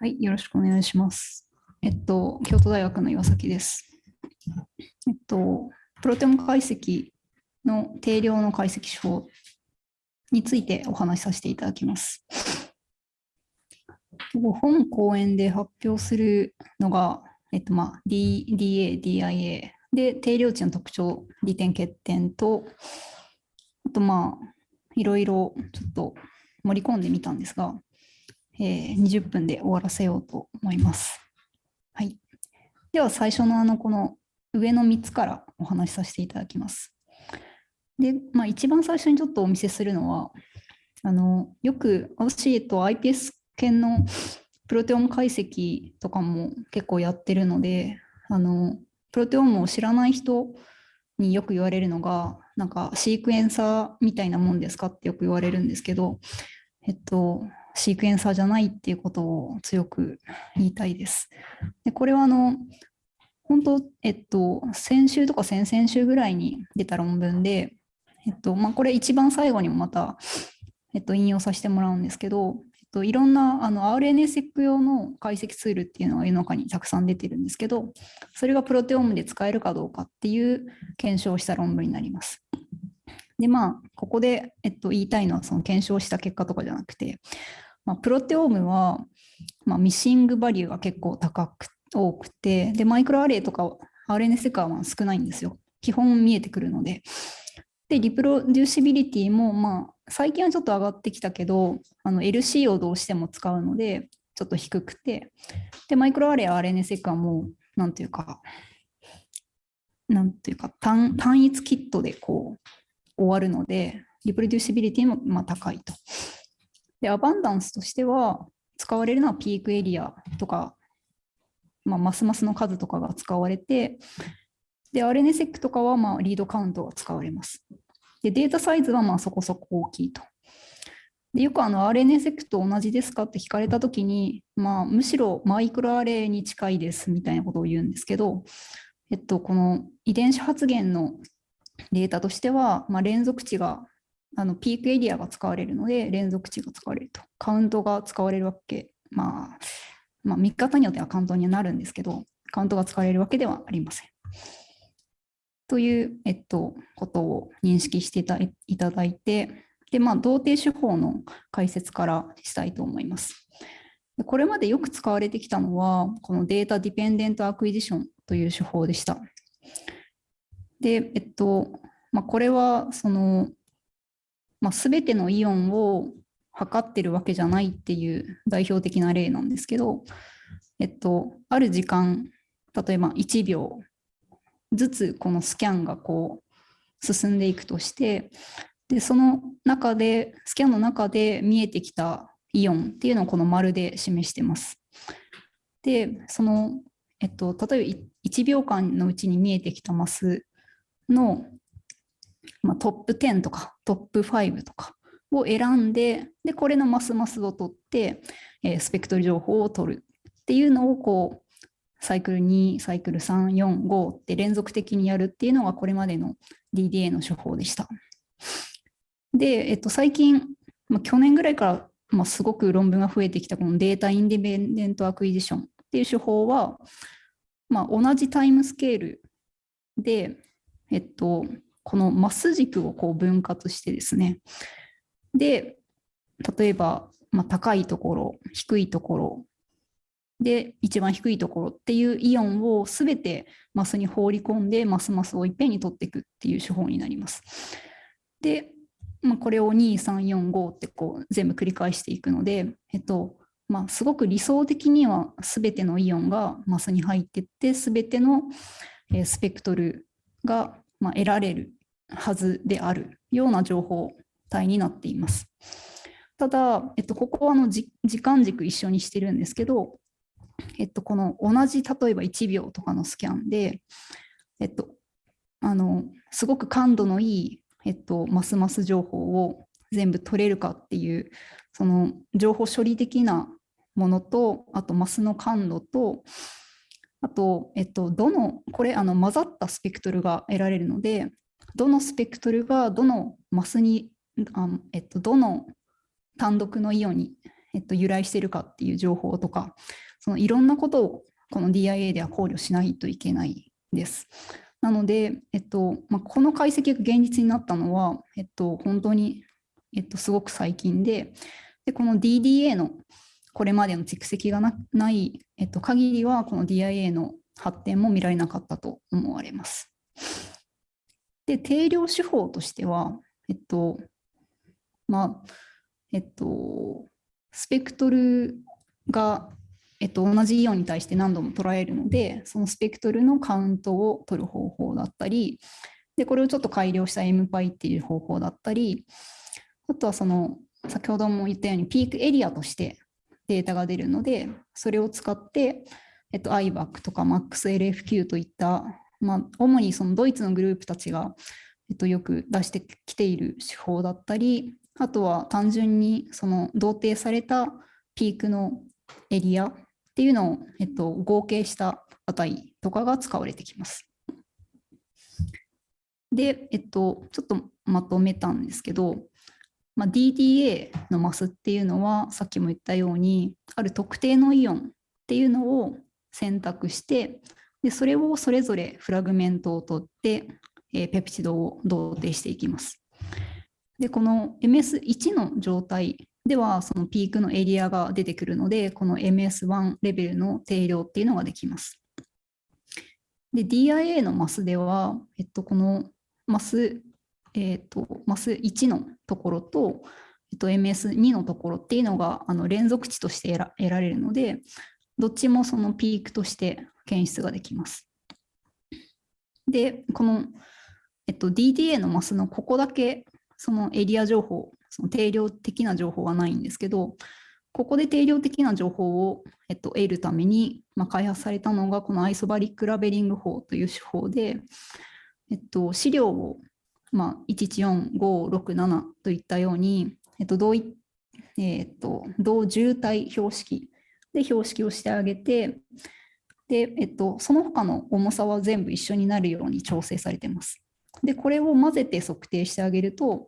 はい、よろしくお願いします。えっと、京都大学の岩崎です。えっと、プロテオム解析の定量の解析手法についてお話しさせていただきます。本講演で発表するのが、えっとまあ、DA、DIA で定量値の特徴、利点、欠点と、あとまあ、いろいろちょっと盛り込んでみたんですが、えー、20分で終わらせようと思います。はい。では最初のあのこの上の3つからお話しさせていただきます。で、まあ、一番最初にちょっとお見せするのは、あのよく私、えっと、iPS 系のプロテオム解析とかも結構やってるので、あのプロテオームを知らない人によく言われるのが、なんかシークエンサーみたいなもんですかってよく言われるんですけど、えっと、シークエンサーじゃないっていうことを強く言いたいです。でこれはあの本当、えっと、先週とか先々週ぐらいに出た論文で、えっとまあ、これ一番最後にもまた、えっと、引用させてもらうんですけど、えっと、いろんなあの RNA-seq 用の解析ツールっていうのが世の中にたくさん出てるんですけど、それがプロテオームで使えるかどうかっていう検証した論文になります。でまあ、ここで、えっと、言いたいのはその検証した結果とかじゃなくて、まあ、プロテオームは、まあ、ミッシングバリューが結構高く多くてでマイクロアレイとか RNA セカは少ないんですよ。基本見えてくるので。でリプロデューシビリティもまあ最近はちょっと上がってきたけどあの LC をどうしても使うのでちょっと低くて。でマイクロアレイ RNA セカはもうなんていうかなんていうか単単一キットでこう終わるのでリプロデューシビリティもまあ高いと。で、アバンダンスとしては、使われるのはピークエリアとか、まあ、マスマスの数とかが使われて、で、RNSEC とかはまあリードカウントが使われます。で、データサイズはまあそこそこ大きいと。でよくあの RNSEC と同じですかって聞かれたときに、まあ、むしろマイクロアレイに近いですみたいなことを言うんですけど、えっと、この遺伝子発現のデータとしては、まあ、連続値があのピークエリアが使われるので連続値が使われると。カウントが使われるわけ、まあ、まあ、見方によってはカウントにはなるんですけど、カウントが使われるわけではありません。という、えっと、ことを認識していただいて、で、まあ、同定手法の解説からしたいと思います。これまでよく使われてきたのは、この data dependent acquisition という手法でした。で、えっと、まあ、これは、その、まあ、全てのイオンを測ってるわけじゃないっていう代表的な例なんですけど、えっと、ある時間、例えば1秒ずつこのスキャンがこう進んでいくとして、でその中で、スキャンの中で見えてきたイオンっていうのをこの丸で示してます。で、その、えっと、例えば1秒間のうちに見えてきたマスのまあ、トップ10とかトップ5とかを選んで、で、これのマスマスを取って、えー、スペクトル情報を取るっていうのをこう、サイクル2、サイクル3、4、5って連続的にやるっていうのがこれまでの DDA の手法でした。で、えっと、最近、まあ、去年ぐらいから、まあ、すごく論文が増えてきたこの data independent acquisition っていう手法は、まあ、同じタイムスケールで、えっと、このマス軸をこう分割してですね。で、例えば、まあ、高いところ、低いところ、で、一番低いところっていうイオンをすべてマスに放り込んで、マスマスをいっぺんに取っていくっていう手法になります。で、まあ、これを2、3、4、5ってこう全部繰り返していくので、えっと、まあ、すごく理想的にはすべてのイオンがマスに入っていって、すべてのスペクトルが、得られるはずであるような情報体になっています。ただ、えっと、ここはあの時間軸一緒にしてるんですけど、えっと、この同じ例えば1秒とかのスキャンで、えっと、あのすごく感度のいい、えっと、マスマス情報を全部取れるかっていうその情報処理的なものとあとマスの感度とあと、えっと、どの、これ、あの混ざったスペクトルが得られるので、どのスペクトルがどのマスに、あえっと、どの単独のイオンにえっと、由来しているかっていう情報とか、そのいろんなことをこの DIA では考慮しないといけないです。なので、えっとまあ、この解析が現実になったのは、えっと、本当に、えっと、すごく最近で、でこの DDA のこれまでの蓄積がない、えっと、限りは、この DIA の発展も見られなかったと思われます。で、定量手法としては、えっと、まあ、えっと、スペクトルが、えっと、同じイオンに対して何度も捉えるので、そのスペクトルのカウントを取る方法だったり、で、これをちょっと改良した MPy っていう方法だったり、あとはその、先ほども言ったようにピークエリアとしてデータが出るので、それを使って、えっと、IBAC とか MAXLFQ といった、まあ、主にそのドイツのグループたちが、えっと、よく出してきている手法だったり、あとは単純にその同定されたピークのエリアっていうのを、えっと、合計した値とかが使われてきます。で、えっと、ちょっとまとめたんですけど、まあ、DDA のマスっていうのはさっきも言ったようにある特定のイオンっていうのを選択してでそれをそれぞれフラグメントを取って、えー、ペプチドを同定していきます。でこの MS1 の状態ではそのピークのエリアが出てくるのでこの MS1 レベルの定量っていうのができます。で DIA のマスでは、えっと、このマスえーと、マス1のところと、えっと、MS2 のところっていうのがあの連続値として得られるので、どっちもそのピークとして検出ができます。で、この、えっと、DDA のマスのここだけそのエリア情報、その定量的な情報はないんですけど、ここで定量的な情報を、えっと、得るために、まあ、開発されたのがこの isobaric labeling 法という手法で、えっと、試料をまあ、114567といったように、えっと同いえっと、同渋滞標識で標識をしてあげてで、えっと、その他の重さは全部一緒になるように調整されてます。でこれを混ぜて測定してあげると、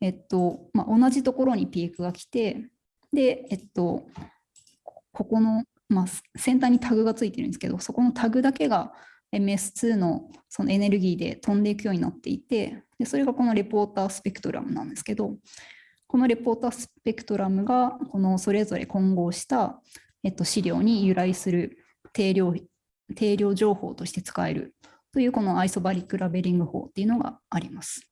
えっとまあ、同じところにピークが来てで、えっと、ここの、まあ、先端にタグがついてるんですけどそこのタグだけが MS2 のそのエネルギーで飛んでいくようになっていてでそれがこのレポータースペクトラムなんですけどこの reporter spectrum がこのそれぞれ混合した、えっと、試料に由来する定量定量情報として使えるというこの isobaric labeling 法っていうのがあります。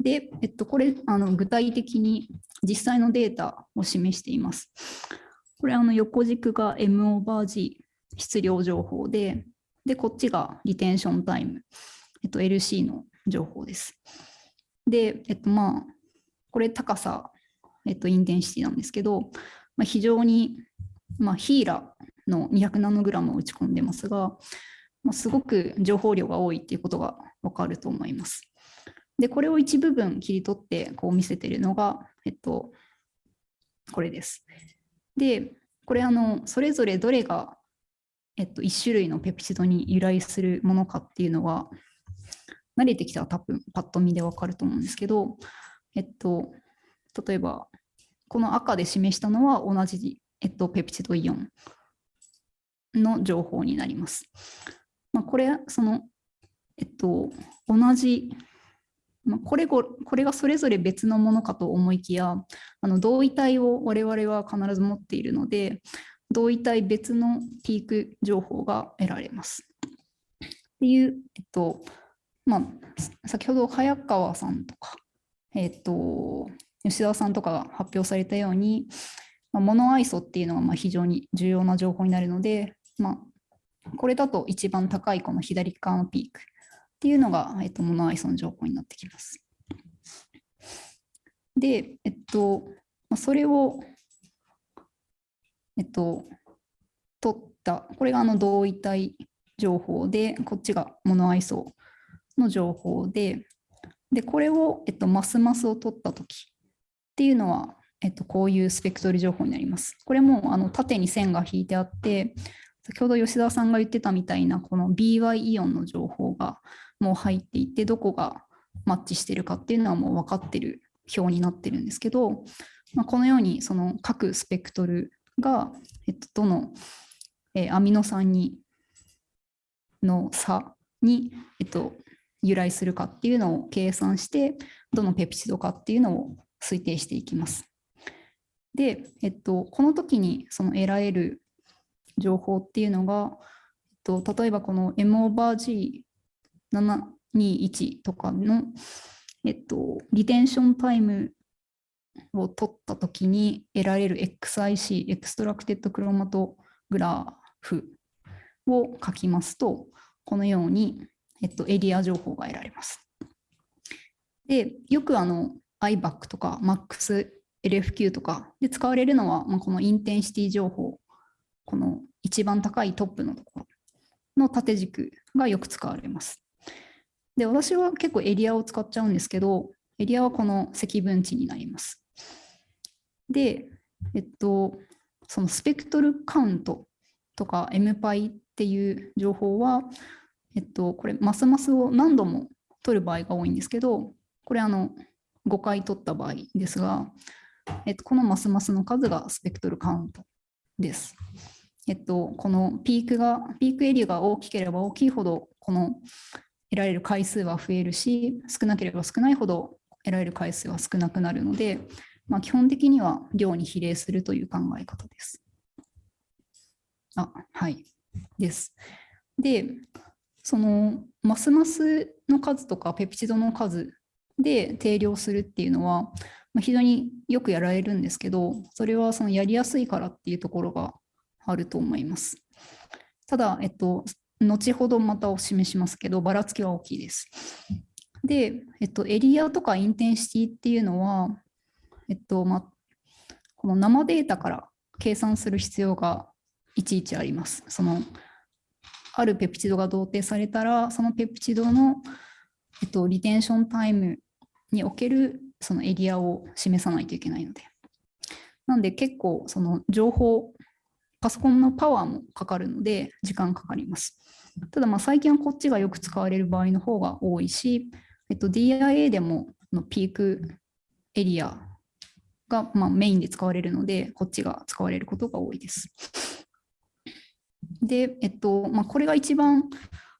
で、えっと、これあの具体的に実際のデータを示しています。これあの横軸が M オーバー G 質量情報で、で、こっちが retention time、えっと、LC の情報です。で、えっと、まあ、これ高さ、えっと、インテンシティなんですけど、まあ、非常に、まあ、ヒーラーの200ナノグラムを打ち込んでますが、まあ、すごく情報量が多いっていうことがわかると思います。で、これを一部分切り取ってこう見せてるのが、えっと、これです。で、これあの、それぞれどれがえっと、1種類のペプチドに由来するものかっていうのは、慣れてきたら多分パッと見でわかると思うんですけど、えっと、例えば、この赤で示したのは同じ、えっと、ペプチドイオンの情報になります。まあ、これ、その、えっと、同じ、まあ、これこれがそれぞれ別のものかと思いきや、あの同位体を我々は必ず持っているので、同位体別のピーク情報が得られます。っていう、えっと、まあ、先ほど早川さんとか、えっと、吉田さんとかが発表されたように、まあ、モノアイソっていうのがまあ非常に重要な情報になるので、まあ、これだと一番高いこの左側のピークっていうのが、えっと、モノアイソの情報になってきます。で、えっと、まあ、それをえっと、取った、これがあの同位体情報で、こっちがモノアイソの情報で、で、これを、えっと、マスマスを取ったときっていうのは、えっと、こういうスペクトル情報になります。これもあの縦に線が引いてあって、先ほど吉田さんが言ってたみたいな、この BY イオンの情報がもう入っていて、どこがマッチしてるかっていうのはもう分かってる表になってるんですけど、まあ、このようにその各スペクトルが、えっと、どの、え、アミノ酸にの差に、えっと、由来するかっていうのを計算して、どのペプチドかっていうのを推定していきます。で、えっと、この時にその得られる情報っていうのが、えっと、例えばこの M オーバー G721 とかの、えっと、リテンションタイムを取った時に得られる XIC、エクストラクテッドクロマトグラフを書きますと、このように、えっと、エリア情報が得られます。で、よくあの IBAC とか MAX LFQ とかで使われるのは、まあ、このインテンシティ情報、この一番高いトップのところの縦軸がよく使われます。で、私は結構エリアを使っちゃうんですけど、エリアはこの積分値になります。で、えっと、そのスペクトルカウントとか MPy っていう情報は、えっと、これ、マスマスを何度も取る場合が多いんですけど、これあの5回取った場合ですが、えっと、このマスマスの数がスペクトルカウントです。えっと、このピークが、ピークエリアが大きければ大きいほど、この得られる回数は増えるし、少なければ少ないほど得られる回数は少なくなるので、まあ、基本的には量に比例するという考え方です。あ、はい。です。で、そのマスマスの数とかペプチドの数で定量するっていうのは、まあ、非常によくやられるんですけど、それはそのやりやすいからっていうところがあると思います。ただ、えっと、後ほどまたお示しますけど、ばらつきは大きいです。で、えっと、エリアとかインテンシティっていうのは、えっと、まこの生データから計算する必要がいちいちあります。その、あるペプチドが同定されたら、そのペプチドの、えっと、リテンションタイムにおけるそのエリアを示さないといけないので。なんで結構その情報、パソコンのパワーもかかるので時間かかります。ただまあ最近はこっちがよく使われる場合の方が多いし、えっと、DIA でものピークエリアが、まあ、メインで使われるので、こっちが使われることが多いです。で、えっとまあ、これが一番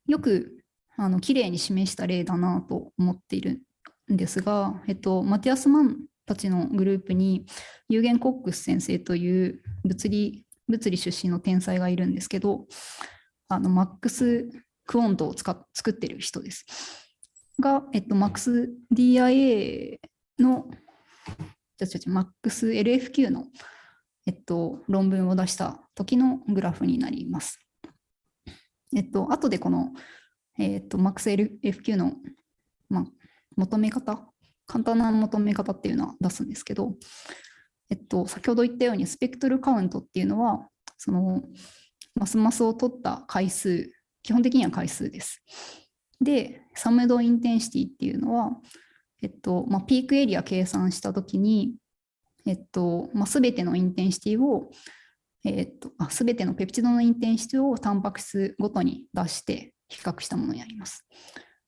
よくあの綺麗に示した例だなと思っているんですが、えっと、マティアス・マンたちのグループにユルゲン・コックス先生という物理物理出身の天才がいるんですけど、あの MaxQuant を使っ作ってる人です。が、えっと、マックス DIA の、じゃじゃじゃ、マックス LFQ の、えっと、論文を出した時のグラフになります。えっと、後でこの、えっと、マックス LFQ の、まあ、求め方、簡単な求め方っていうのは出すんですけど、えっと、先ほど言ったようにスペクトルカウントっていうのは、そのマスマスを取った回数、基本的には回数です。で、 summed intensity っていうのは、えっとまあ、ピークエリア計算したときに、えっとまあ、全ての intensity を、えっと、あ全てのペプチドの intensity をタンパク質ごとに出して比較したものになります。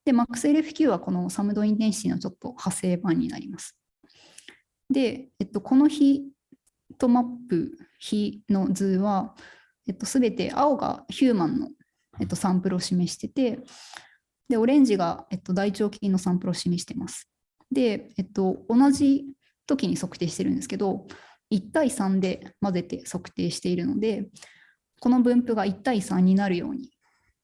で、MaxLFQ はこの summed intensity のちょっと派生版になります。で、えっと、このヒートマップ比の図は、えっと、全て青がヒューマンの、えっと、サンプルを示してて、で、オレンジが、えっと、大腸菌のサンプルを示してます。で、えっと、同じ時に測定してるんですけど、1対3で混ぜて測定しているので、この分布が1対3になるように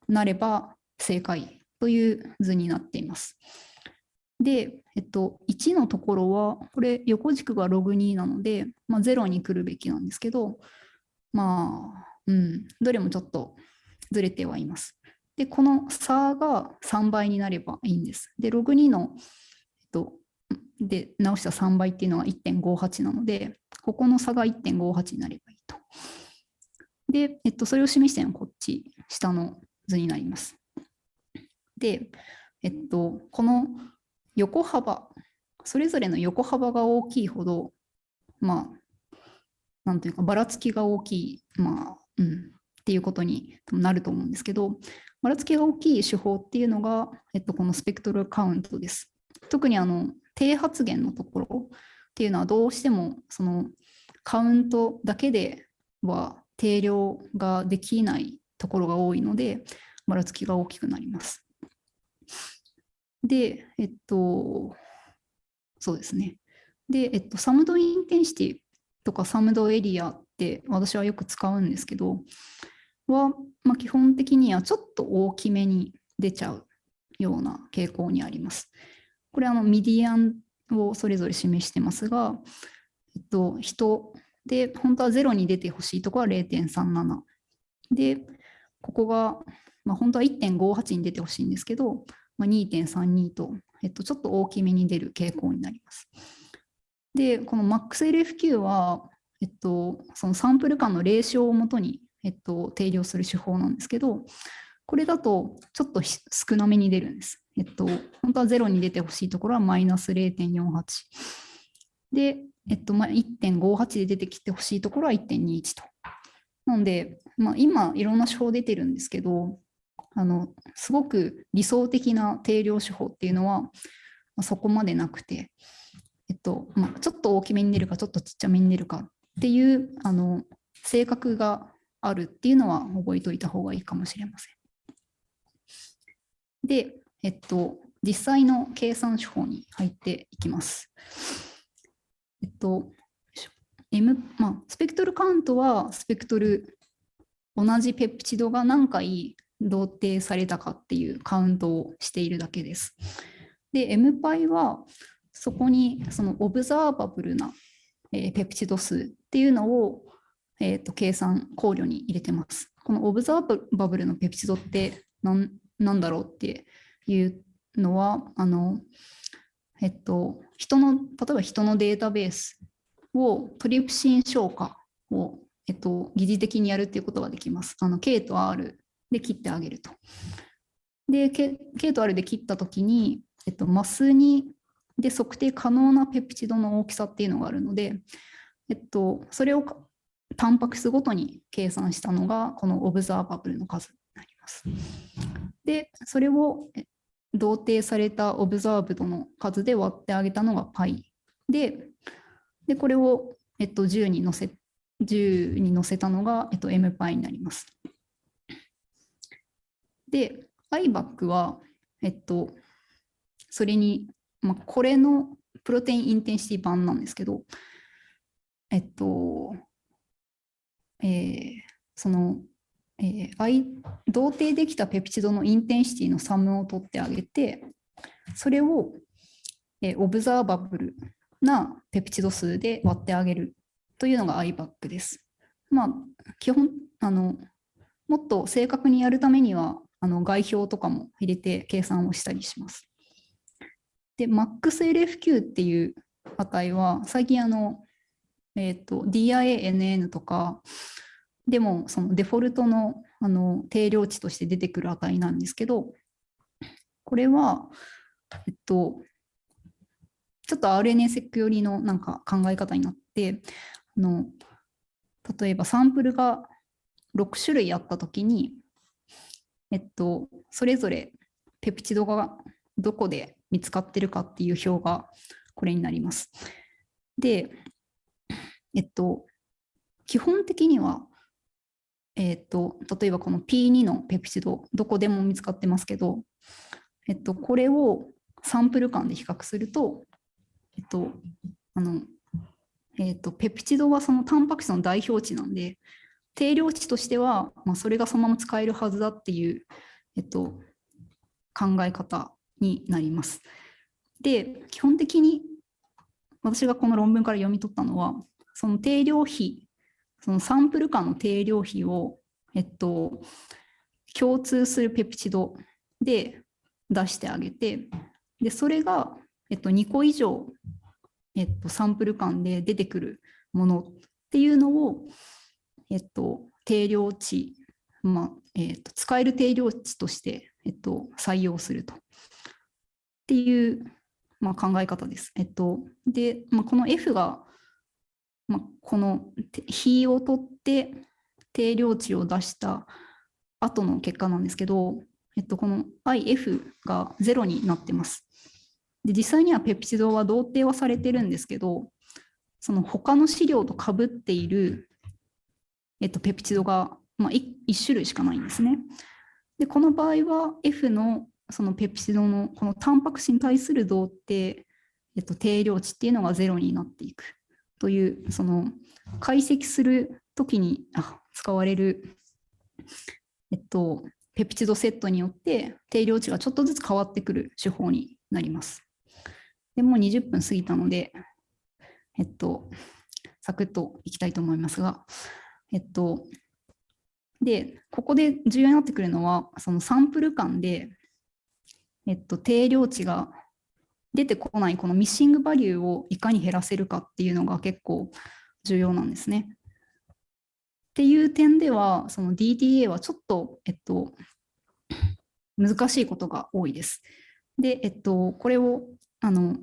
なれば正解という図になっています。で、えっと、1のところは、これ横軸がログ2なので、まあ、0に来るべきなんですけど、まあ、うん、どれもちょっとずれてはいます。で、この差が3倍になればいいんです。で、ログ2の、えっと、で直した3倍っていうのは1.58なので、ここの差が1.58になればいいと。で、えっと、それを示してるのはこっち、下の図になります。で、えっと、この横幅、それぞれの横幅が大きいほど、まあ、なんというか、ばらつきが大きい、まあ、うん、っていうことになると思うんですけど、ばらつきが大きい手法っていうのが、えっと、このスペクトルカウントです。特にあの低発言のところっていうのはどうしてもそのカウントだけでは定量ができないところが多いので、ばらつきが大きくなります。で、えっと、そうですね。で、えっと、 summed intensity とか summed area って私はよく使うんですけど、は、まあ、基本的にはちょっと大きめに出ちゃうような傾向にあります。これあの median をそれぞれ示してますが、えっと、ヒトで本当は0に出てほしいところは0.37。で、ここが、まあ、本当は1.58に出てほしいんですけど、まあ、2.32と、えっと、ちょっと大きめに出る傾向になります。で、この MaxLFQ は、えっと、そのサンプル間のレーションをもとに、えっと、定量する手法なんですけど、これだとちょっと少なめに出るんです。えっと、本当は0に出てほしいところはマイナス0.48。で、えっと、まあ、1.58で出てきてほしいところは1.21と。なので、まあ、今いろんな手法出てるんですけど、あのすごく理想的な定量手法っていうのは、そこまでなくて、えっとまあ、ちょっと大きめに出るかちょっとちっちゃめに出るかっていうあの性格があるっていうのは覚えておいた方がいいかもしれません。で、えっと、実際の計算手法に入っていきます。えっと、M まあ、スペクトルカウントはスペクトル同じペプチドが何回同定されたかっていうカウントをしているだけです。で、M パイはそこにそのオブザーバブルな、えー、ペプチド数っていうのを、えーと、計算考慮に入れてます。このオブザーバブルのペプチドって何何だろうっていうのは、あの、えっと、人の、例えば人のデータベースをトリプシン消化を、えっと、疑似的にやるっていうことができます。あの K と R で切ってあげると。で、K, K と R で切ったときに、えっと、マスにで測定可能なペプチドの大きさっていうのがあるので、えっと、それをタンパク質ごとに計算したのが、このオブザーバブルの数になります。で、それを同定されたオブザーブドの数で割ってあげたのが π で、でこれを、えっと、10に乗せ10に乗せたのが、えっと、mπ になります。で、IBAC は、えっと、それに、まあ、これのプロテインインテンシティ版なんですけど、えっと、えー、その、えー、同定できたペプチドのインテンシティのサムを取ってあげて、それを、えー、オブザーバブルなペプチド数で割ってあげるというのが IBAC です。まあ、基本あの、もっと正確にやるためには、あの外表とかも入れて計算をしたりします。で、MaxLFQ っていう値は、最近あの、えっーと、DIANN とかでもそのデフォルトのあの定量値として出てくる値なんですけど、これは、えっと、ちょっと RNA-seq 寄りのなんか考え方になって、あの例えばサンプルが6種類あったときに、えっと、それぞれペプチドがどこで見つかってるかっていう表がこれになります。で、えっと、基本的には、えっと、例えばこの P2 のペプチド、どこでも見つかってますけど、えっと、これをサンプル間で比較すると、えっと、あの、えっと、ペプチドはそのタンパク質の代表値なんで、定量値としては、まあ、それがそのまま使えるはずだっていう、えっと、考え方になります。で、基本的に私がこの論文から読み取ったのは、その定量比、そのサンプル間の定量比を、えっと、共通するペプチドで出してあげて、でそれが、えっと、2個以上、えっと、サンプル間で出てくるものっていうのを、えっと、定量値、まあえっと、使える定量値として、えっと、採用すると。っていう、まあ、考え方です。えっと、で、まあ、この F が、まあ、この比を取って定量値を出した後の結果なんですけど、えっと、この IF が0になってます。で実際にはペプチドは同定はされてるんですけど、その他の資料とかぶっている、えっと、ペプチドが、まあ、1, 1種類しかないんですね。で、この場合は F のそのペプチドのこのタンパク質に対する動ってえっと、定量値っていうのがゼロになっていくというその解析するときにあ使われる、えっと、ペプチドセットによって定量値がちょっとずつ変わってくる手法になります。でもう20分過ぎたので、えっと、サクッといきたいと思いますが、えっと、で、ここで重要になってくるのは、そのサンプル間で、えっと、定量値が出てこないこのミッシングバリューをいかに減らせるかっていうのが結構重要なんですね。っていう点では、その DTA はちょっと、えっと、難しいことが多いです。で、えっと、これをあの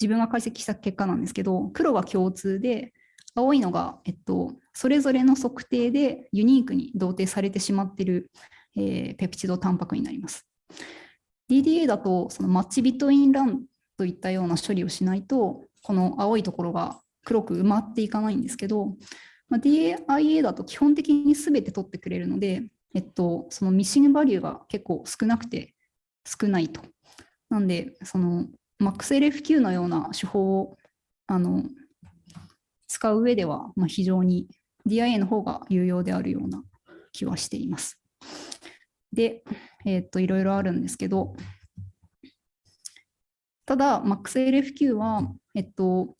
自分が解析した結果なんですけど、黒が共通で、青いのが、えっと、それぞれの測定でユニークに同定されてしまっている、えー、ペプチドタンパクになります。DDA だとそのマッチビトインランといったような処理をしないと、この青いところが黒く埋まっていかないんですけど、まあ、DIA だと基本的に全て取ってくれるので、えっと、そのミッシングバリューが結構少なくて少ないと。なんで、その MaxLFQ のような手法をあの使う上では、まあ、非常に DIA の方が有用であるような気はしています。で、えー、っと、いろいろあるんですけど、ただ、MaxLFQ は、えっと、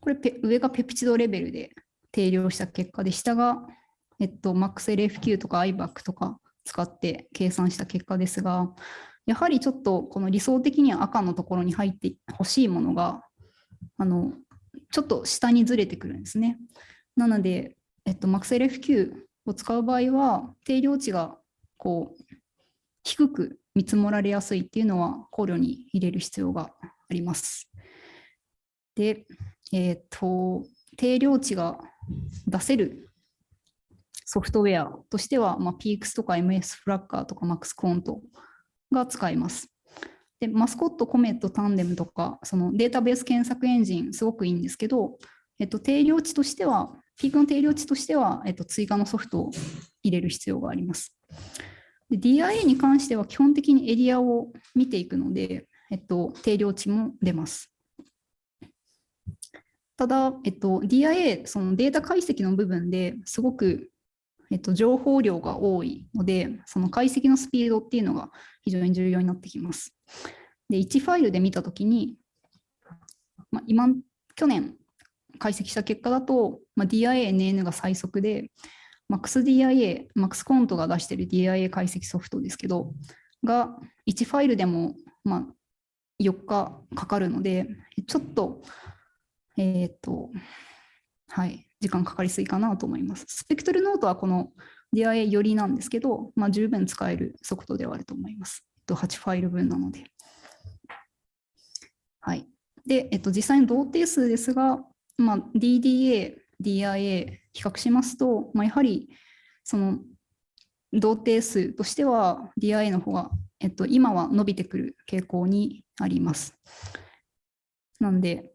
これ上がペプチドレベルで定量した結果で、下が、えっと、MaxLFQ とか IBAC とか使って計算した結果ですが、やはりちょっとこの理想的には赤のところに入ってほしいものが、あの、ちょっと下にずれてくるんですね。なので、えっと、MaxLFQ を使う場合は、定量値がこう低く見積もられやすいっていうのは考慮に入れる必要があります。で、えっ、と、定量値が出せるソフトウェアとしては、まあ、PX とか MS フラッカーとか MAX コントが使えます。で、マスコット、コメット、タンデムとか、そのデータベース検索エンジン、すごくいいんですけど、えっと、定量値としては、ピークの定量値としては、えっと、追加のソフトを入れる必要があります。DIA に関しては基本的にエリアを見ていくので、えっと、定量値も出ます。ただ、えっと、DIA、そのデータ解析の部分ですごく、えっと、情報量が多いので、その解析のスピードっていうのが非常に重要になってきます。で、1ファイルで見たときに、まあ、今、去年解析した結果だと、まあ、DIA、NN が最速で、MaxDIA、MaxCont が出している DIA 解析ソフトですけど、が1ファイルでも、まあ、4日かかるので、ちょっと、えっ、ー、と、はい、時間かかりすぎかなと思います。スペクトルノートはこの DIA よりなんですけど、まあ、十分使えるソフトではあると思います。8ファイル分なので。はい。で、えっと、実際の同定数ですが、まあ、DDA、DIA 比較しますと、まあ、やはりその同定数としては DIA の方が、えっと、今は伸びてくる傾向にあります。なんで、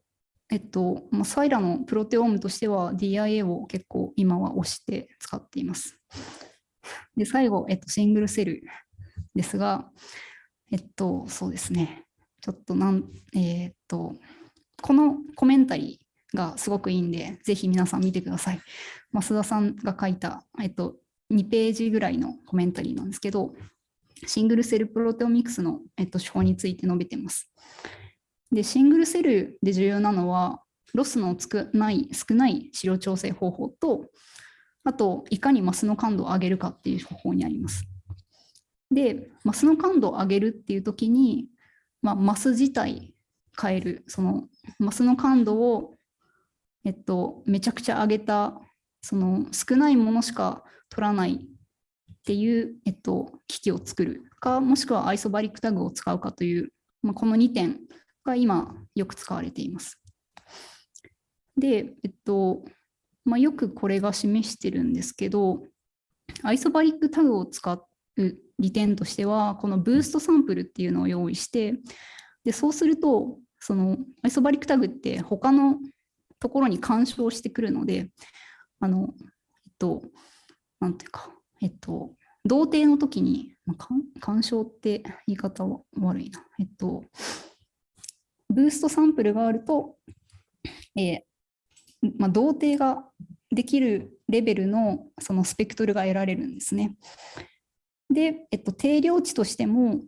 えっと、まあ、サイラのプロテオームとしては DIA を結構今は押して使っています。で、最後、えっと、シングルセルですが、えっと、そうですね。ちょっとなん、えー、っと、このコメンタリー、がすごくいいんで、ぜひ皆さん見てください。増田さんが書いた、えっと、2ページぐらいの commentary なんですけど、 single cell proteomics の、えっと、手法について述べてます。で、 single cell で重要なのは、ロスの少ない少ない試料調製方法と、あと、いかにマスの感度を上げるかっていう方法にあります。で、マスの感度を上げるっていうときに、まあ、マス自体変える、そのマスの感度をえっと、めちゃくちゃ上げたその少ないものしか取らないっていう、えっと、機器を作るかもしくはアイソバリックタグを使うかという、まあ、この2点が今よく使われています。で、えっとまあ、よくこれが示してるんですけどアイソバリックタグを使う利点としてはこのブーストサンプルっていうのを用意してでそうするとそのアイソバリックタグって他のところに干渉してくるので、あの、えっと、なんていうか、えっと、同定の時に、まあ、干渉って言い方は悪いな。えっと、ブーストサンプルがあると、えーまあ、同定ができるレベルのそのスペクトルが得られるんですね。で、えっと、定量値としても、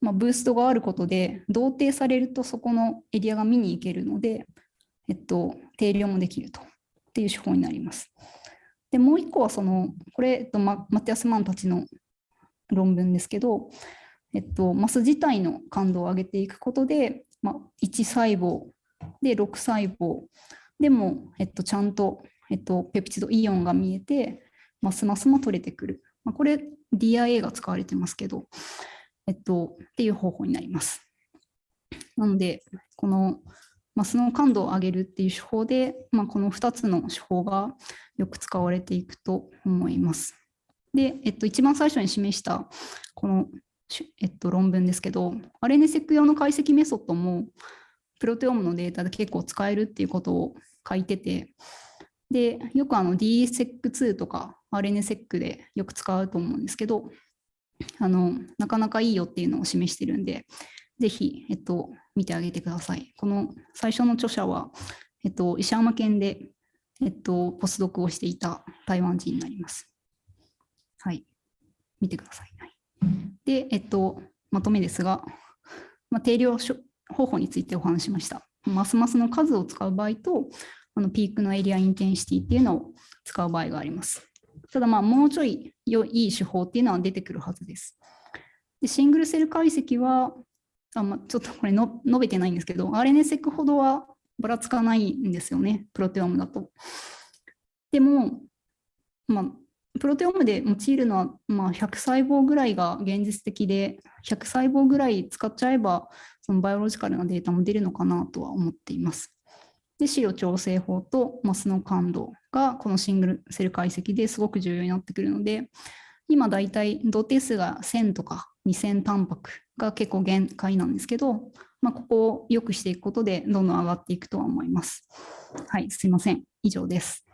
まあ、ブーストがあることで、同定されるとそこのエリアが見に行けるので、えっと、定量もできるとっていう手法になります。で、もう一個はその、これ、えっと、ママティアスマンたちの論文ですけど、えっと、マス自体の感度を上げていくことで、まあ、1細胞で6細胞でも、えっと、ちゃんと、えっと、ペプチドイオンが見えて、ますますも取れてくる。まあ、これ DIA が使われてますけど、えっと、っていう方法になります。なので、このマスの感度を上げるっていう手法で、まあ、この2つの手法がよく使われていくと思います。で、えっと、一番最初に示したこの、えっと、論文ですけど、RNSEC 用の解析メソッドもプロテオームのデータで結構使えるっていうことを書いてて、で、よくあの DSEC2 とか RNSEC でよく使うと思うんですけど、あのなかなかいいよっていうのを示してるんで、ぜひ、えっと、見てあげてください。この最初の著者は、えっと、石山県で、えっと、ポスドクをしていた台湾人になります。はい。見てください。はい、で、えっと、まとめですが、まあ、定量方法についてお話しました。ますますの数を使う場合と、あのピークのエリアインテンシティっていうのを使う場合があります。ただまあもうちょい良い手法っていうのは出てくるはずです。でシングルセル解析は、あま、ちょっとこれの述べてないんですけど、RNSEC ほどはばらつかないんですよね、プロテオームだと。でも、まあ、プロテオームで用いるのは、まあ、100細胞ぐらいが現実的で、100細胞ぐらい使っちゃえば、そのバイオロジカルなデータも出るのかなとは思っています。で、資料調整法とマスの感度がこのシングルセル解析ですごく重要になってくるので、今だいたい同定数が1000とか2000タンパクが結構限界なんですけど、まあ、ここを良くしていくことでどんどん上がっていくとは思います。はい、すいません。以上です。